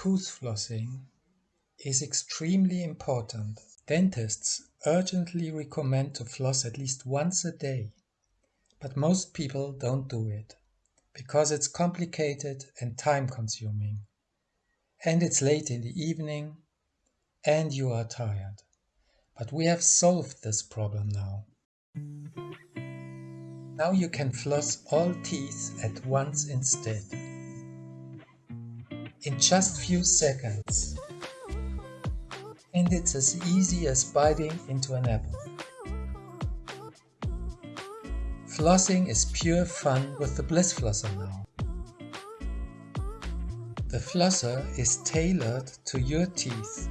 Tooth flossing is extremely important. Dentists urgently recommend to floss at least once a day, but most people don't do it because it's complicated and time consuming. And it's late in the evening and you are tired. But we have solved this problem now. Now you can floss all teeth at once instead in just few seconds. And it's as easy as biting into an apple. Flossing is pure fun with the Bliss Flosser now. The flosser is tailored to your teeth.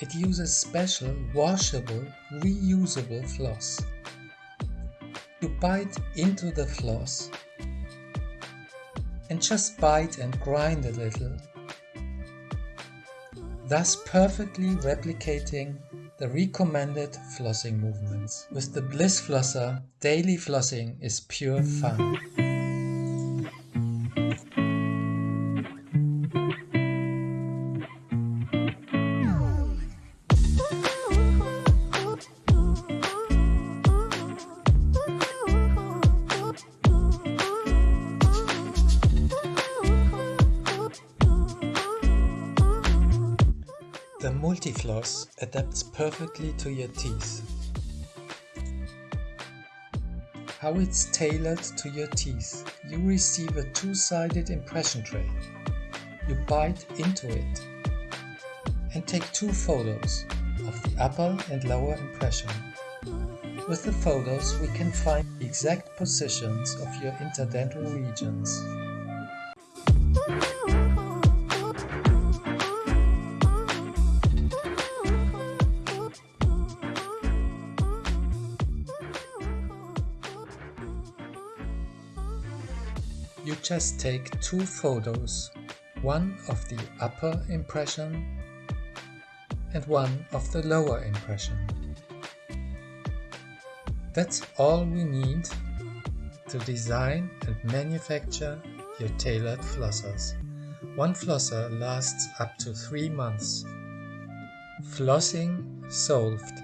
It uses special washable, reusable floss. You bite into the floss and just bite and grind a little, thus perfectly replicating the recommended flossing movements. With the Bliss Flosser, daily flossing is pure fun. Multifloss adapts perfectly to your teeth. How it's tailored to your teeth. You receive a two-sided impression tray. You bite into it and take two photos of the upper and lower impression. With the photos we can find the exact positions of your interdental regions. You just take two photos, one of the upper impression and one of the lower impression. That's all we need to design and manufacture your tailored flossers. One flosser lasts up to 3 months. Flossing solved.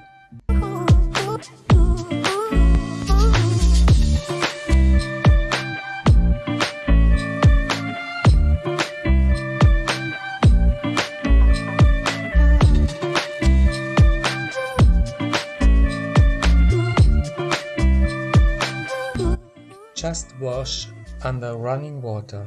Just wash under running water.